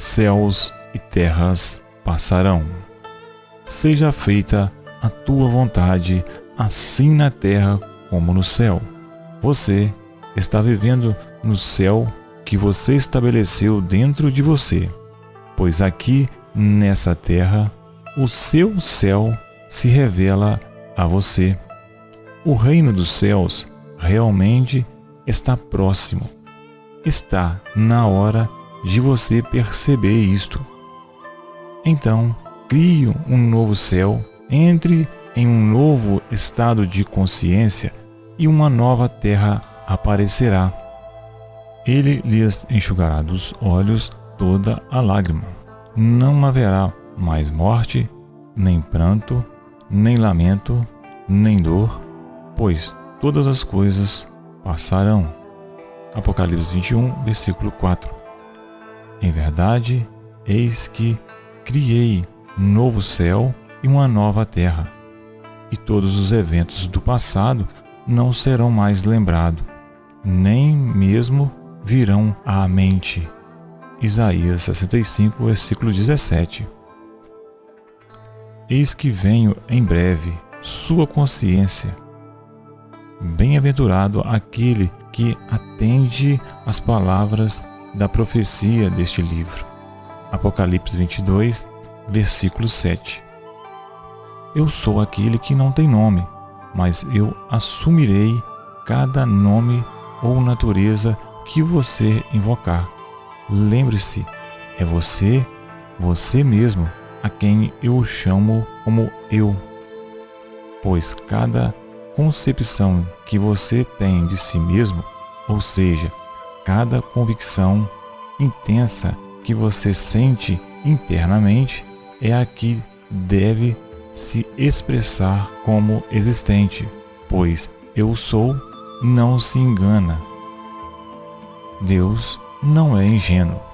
céus e terras passarão. Seja feita a tua vontade, assim na terra como no céu. Você está vivendo no céu que você estabeleceu dentro de você, pois aqui nessa terra o seu céu se revela a você. O reino dos céus realmente está próximo. Está na hora de você perceber isto. Então, crie um novo céu, entre em um novo estado de consciência e uma nova terra aparecerá. Ele lhes enxugará dos olhos toda a lágrima. Não haverá mais morte, nem pranto, nem lamento, nem dor, pois todas as coisas passarão. Apocalipse 21, versículo 4. Em verdade, eis que criei um novo céu e uma nova terra, e todos os eventos do passado não serão mais lembrados, nem mesmo virão à mente. Isaías 65, versículo 17. Eis que venho em breve, sua consciência. Bem-aventurado aquele que atende às palavras da profecia deste livro. Apocalipse 22, versículo 7. Eu sou aquele que não tem nome, mas eu assumirei cada nome ou natureza que você invocar. Lembre-se, é você, você mesmo, a quem eu chamo como eu. Pois cada concepção que você tem de si mesmo, ou seja, cada convicção intensa que você sente internamente, é a que deve se expressar como existente, pois eu sou não se engana. Deus não é ingênuo.